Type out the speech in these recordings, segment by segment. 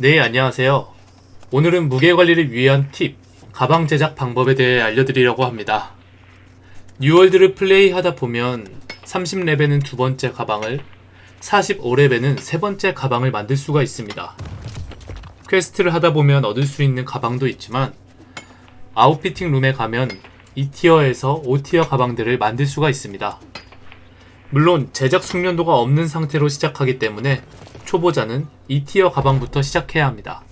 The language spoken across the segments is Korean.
네, 안녕하세요. 오늘은 무게 관리를 위한 팁, 가방 제작 방법에 대해 알려드리려고 합니다. 뉴월드를 플레이하다 보면 30레벨은 두 번째 가방을, 45레벨은 세 번째 가방을 만들 수가 있습니다. 퀘스트를 하다 보면 얻을 수 있는 가방도 있지만 outfitting room에 가면 2tier에서 5tier 가방들을 만들 수가 있습니다. 물론 제작 숙련도가 없는 상태로 시작하기 때문에 초보자는 2tier 가방부터 시작해야 합니다.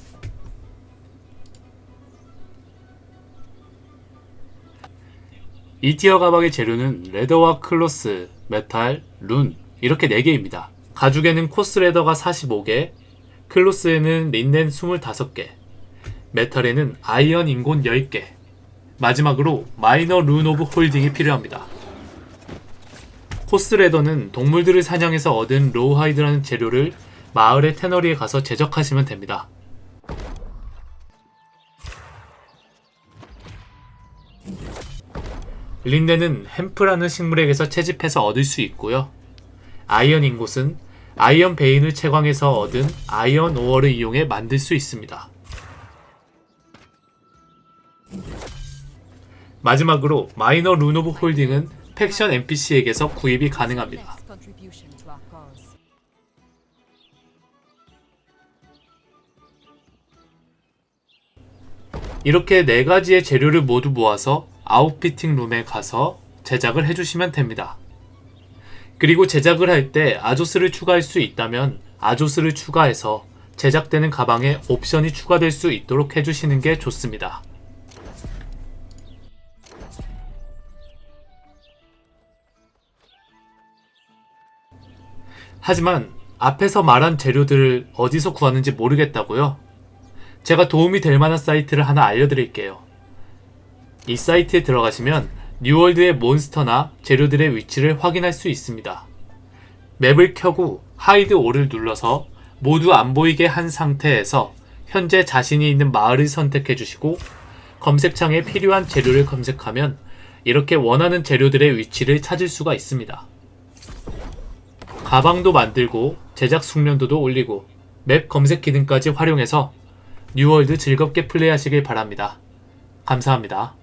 이티어 가방의 재료는 leather와 cloth, metal, rune 이렇게 4개입니다. 가죽에는 coarse leather가 45개, cloth에는 linen 25개, metal에는 iron ingot 10개, 마지막으로 minor rune of holding이 필요합니다. coarse leather는 동물들을 사냥해서 얻은 rawhide라는 재료를 마을의 tannery에 가서 제작하시면 됩니다. linen은 hemp라는 식물에게서 채집해서 얻을 수 있고요. iron ingot은 iron vein을 채광해서 얻은 iron ore를 이용해 만들 수 있습니다. 마지막으로 minor rune of holding은 faction NPC에게서 구입이 가능합니다. 이렇게 네 가지의 재료를 모두 모아서 outfitting room에 가서 제작을 해주시면 됩니다. 그리고 제작을 할 때 azoth를 추가할 수 있다면 azoth를 추가해서 제작되는 가방에 옵션이 추가될 수 있도록 해주시는 게 좋습니다. 하지만 앞에서 말한 재료들을 어디서 구하는지 모르겠다고요? 제가 도움이 될 만한 사이트를 하나 알려드릴게요. 이 사이트에 들어가시면 뉴월드의 몬스터나 재료들의 위치를 확인할 수 있습니다. 맵을 켜고 Hide All을 눌러서 모두 안 보이게 한 상태에서 현재 자신이 있는 마을을 선택해 주시고 검색창에 필요한 재료를 검색하면 이렇게 원하는 재료들의 위치를 찾을 수가 있습니다. 가방도 만들고 제작 숙련도도 올리고 맵 검색 기능까지 활용해서 뉴월드 즐겁게 플레이하시길 바랍니다. 감사합니다.